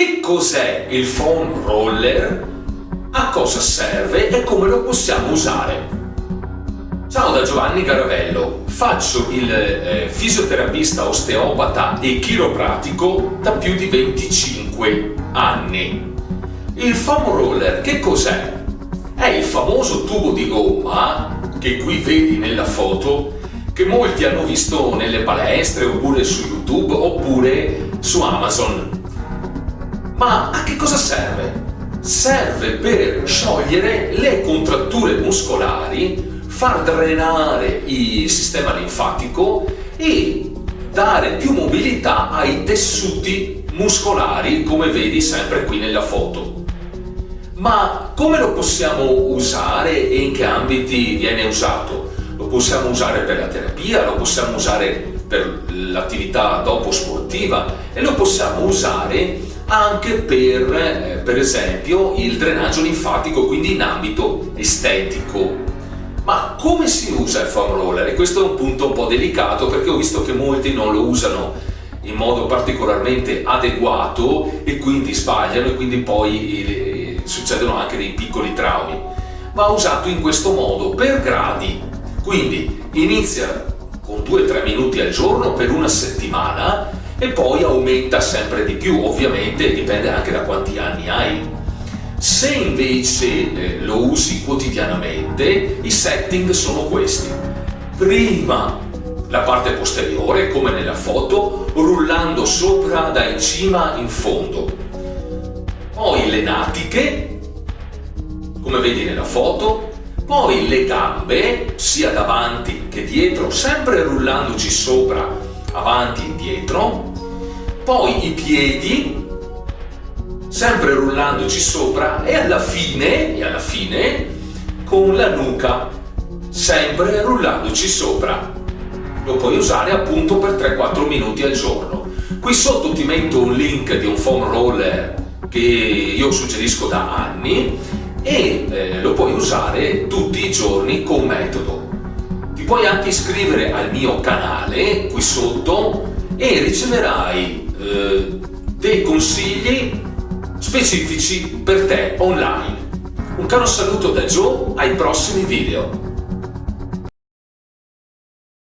Che cos'è il foam roller? A cosa serve e come lo possiamo usare? Ciao da Giovanni Garavello, faccio il eh, fisioterapista osteopata e chiropratico da più di 25 anni. Il foam roller che cos'è? È il famoso tubo di gomma che qui vedi nella foto che molti hanno visto nelle palestre oppure su YouTube oppure su Amazon. Ma a che cosa serve? Serve per sciogliere le contratture muscolari, far drenare il sistema linfatico e dare più mobilità ai tessuti muscolari come vedi sempre qui nella foto. Ma come lo possiamo usare e in che ambiti viene usato? Lo possiamo usare per la terapia, lo possiamo usare per l'attività dopo sportiva e lo possiamo usare anche per, eh, per esempio, il drenaggio linfatico, quindi in ambito estetico. Ma come si usa il foam roller? E questo è un punto un po' delicato perché ho visto che molti non lo usano in modo particolarmente adeguato e quindi sbagliano e quindi poi succedono anche dei piccoli traumi, va usato in questo modo per gradi. Quindi inizia con 2-3 minuti al giorno per una settimana e poi aumenta sempre di più, ovviamente dipende anche da quanti anni hai. Se invece eh, lo usi quotidianamente, i setting sono questi. Prima la parte posteriore, come nella foto, rullando sopra da in cima in fondo poi le natiche, come vedi nella foto, poi le gambe, sia davanti che dietro, sempre rullandoci sopra, avanti e indietro, poi i piedi, sempre rullandoci sopra e alla fine, e alla fine, con la nuca, sempre rullandoci sopra. Lo puoi usare appunto per 3-4 minuti al giorno. Qui sotto ti metto un link di un foam roller che io suggerisco da anni e eh, lo puoi usare tutti i giorni con metodo. Puoi anche iscrivere al mio canale qui sotto e riceverai eh, dei consigli specifici per te online. Un caro saluto da Joe, ai prossimi video!